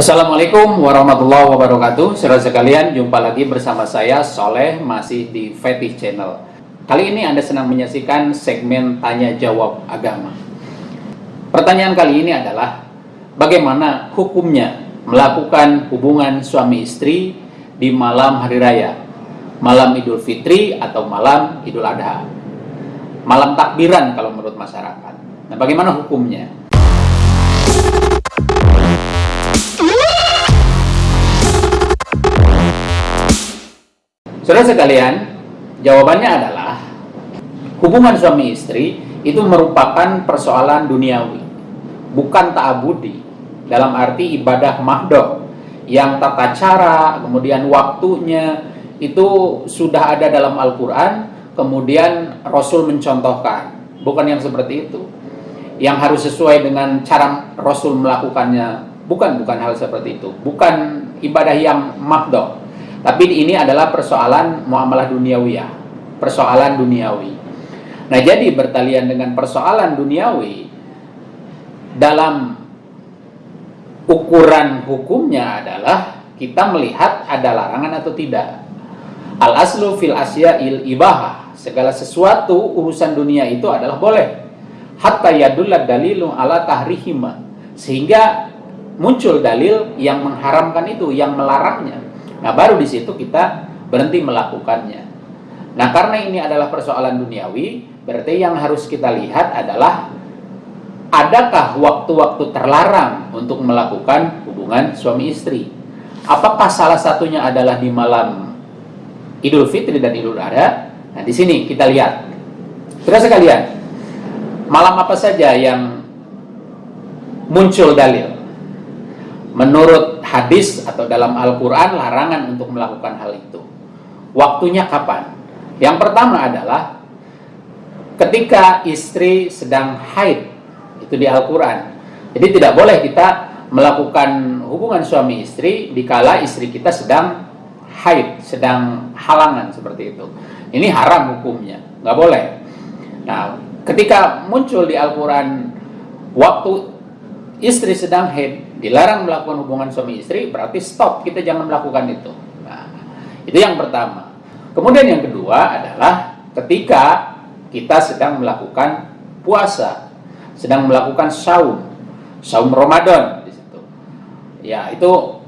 Assalamualaikum warahmatullahi wabarakatuh. Saudara sekalian, jumpa lagi bersama saya Soleh masih di Fetish Channel. Kali ini Anda senang menyaksikan segmen Tanya Jawab Agama. Pertanyaan kali ini adalah Bagaimana hukumnya melakukan hubungan suami istri di malam hari raya? Malam Idul Fitri atau malam Idul Adha? Malam takbiran kalau menurut masyarakat. Nah bagaimana hukumnya? Saudara sekalian, jawabannya adalah hubungan suami istri itu merupakan persoalan duniawi, bukan ta'abudi. Dalam arti ibadah mahdoh yang tata cara, kemudian waktunya itu sudah ada dalam Al-Quran, kemudian Rasul mencontohkan. Bukan yang seperti itu. Yang harus sesuai dengan cara Rasul melakukannya, bukan bukan hal seperti itu. Bukan ibadah yang mahdoh tapi ini adalah persoalan muamalah duniawiyah, persoalan duniawi. Nah, jadi bertalian dengan persoalan duniawi dalam ukuran hukumnya adalah kita melihat ada larangan atau tidak. Al aslu fil asya il ibahah. Segala sesuatu urusan dunia itu adalah boleh. Hatta yadullah dalilu ala tahrihima. Sehingga muncul dalil yang mengharamkan itu, yang melarangnya. Nah, baru di situ kita berhenti melakukannya. Nah, karena ini adalah persoalan duniawi, berarti yang harus kita lihat adalah adakah waktu-waktu terlarang untuk melakukan hubungan suami istri? Apakah salah satunya adalah di malam Idul Fitri dan Idul Adha? Nah, di sini kita lihat. Sudah sekalian, malam apa saja yang muncul dalil? Menurut hadis atau dalam Al-Quran larangan untuk melakukan hal itu. Waktunya kapan? Yang pertama adalah ketika istri sedang haid. Itu di Al-Quran. Jadi tidak boleh kita melakukan hubungan suami istri dikala istri kita sedang haid, sedang halangan seperti itu. Ini haram hukumnya, nggak boleh. Nah, ketika muncul di Al-Quran waktu istri sedang haid, dilarang melakukan hubungan suami istri, berarti stop, kita jangan melakukan itu. Nah, itu yang pertama. Kemudian yang kedua adalah ketika kita sedang melakukan puasa, sedang melakukan saum, saum Ramadan di situ. Ya, itu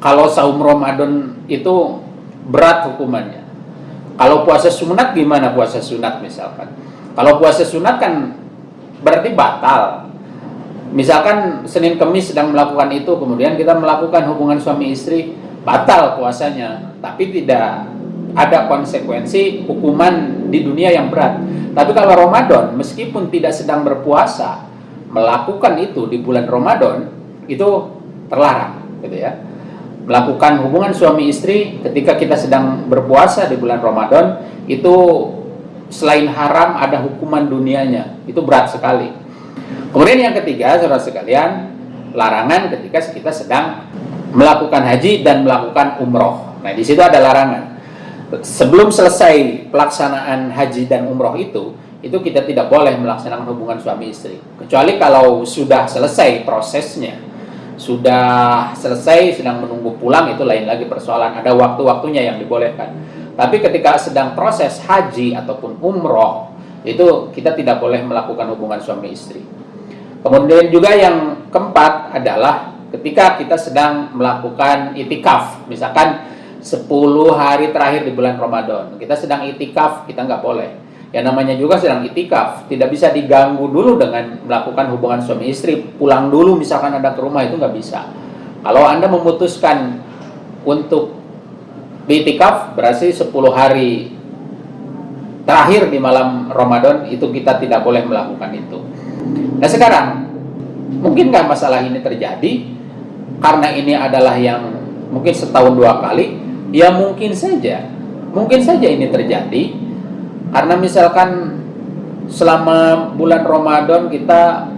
kalau saum Ramadan itu berat hukumannya. Kalau puasa sunat gimana puasa sunat misalkan? Kalau puasa sunat kan berarti batal misalkan Senin Kemis sedang melakukan itu kemudian kita melakukan hubungan suami istri batal puasanya. Tapi tidak ada konsekuensi hukuman di dunia yang berat. Tapi kalau Ramadan meskipun tidak sedang berpuasa melakukan itu di bulan Ramadan itu terlarang gitu ya. Melakukan hubungan suami istri ketika kita sedang berpuasa di bulan Ramadan itu selain haram ada hukuman dunianya. Itu berat sekali Kemudian yang ketiga, saudara sekalian, larangan ketika kita sedang melakukan haji dan melakukan umroh. Nah, di situ ada larangan. Sebelum selesai pelaksanaan haji dan umroh itu, itu kita tidak boleh melaksanakan hubungan suami istri. Kecuali kalau sudah selesai prosesnya, sudah selesai, sedang menunggu pulang, itu lain lagi persoalan. Ada waktu-waktunya yang dibolehkan. Tapi ketika sedang proses haji ataupun umroh, itu kita tidak boleh melakukan hubungan suami istri. Kemudian juga yang keempat adalah ketika kita sedang melakukan itikaf, misalkan 10 hari terakhir di bulan Ramadan, kita sedang itikaf, kita nggak boleh. Yang namanya juga sedang itikaf, tidak bisa diganggu dulu dengan melakukan hubungan suami istri, pulang dulu misalkan ada ke rumah itu nggak bisa. Kalau Anda memutuskan untuk itikaf, berarti 10 hari terakhir di malam Ramadan itu kita tidak boleh melakukan itu. Nah sekarang, mungkinkah masalah ini terjadi? Karena ini adalah yang mungkin setahun dua kali, ya mungkin saja. Mungkin saja ini terjadi. Karena misalkan selama bulan Ramadan kita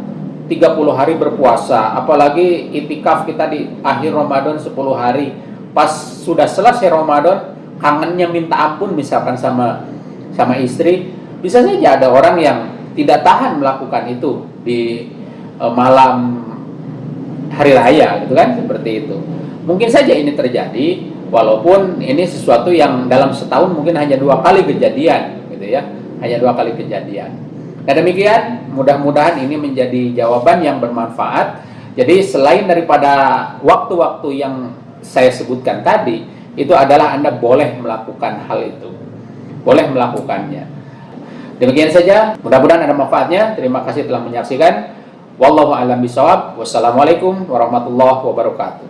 30 hari berpuasa, apalagi itikaf kita di akhir Ramadan 10 hari. Pas sudah selesai Ramadan, kangennya minta ampun misalkan sama sama istri, bisa saja ada orang yang tidak tahan melakukan itu di uh, malam hari raya gitu kan? Seperti itu. Mungkin saja ini terjadi walaupun ini sesuatu yang dalam setahun mungkin hanya dua kali kejadian gitu ya. Hanya dua kali kejadian. Nah demikian mudah-mudahan ini menjadi jawaban yang bermanfaat. Jadi selain daripada waktu-waktu yang saya sebutkan tadi itu adalah anda boleh melakukan hal itu boleh melakukannya. Demikian saja mudah-mudahan ada manfaatnya. Terima kasih telah menyaksikan. Wallahu alam bisawab wassalamualaikum warahmatullahi wabarakatuh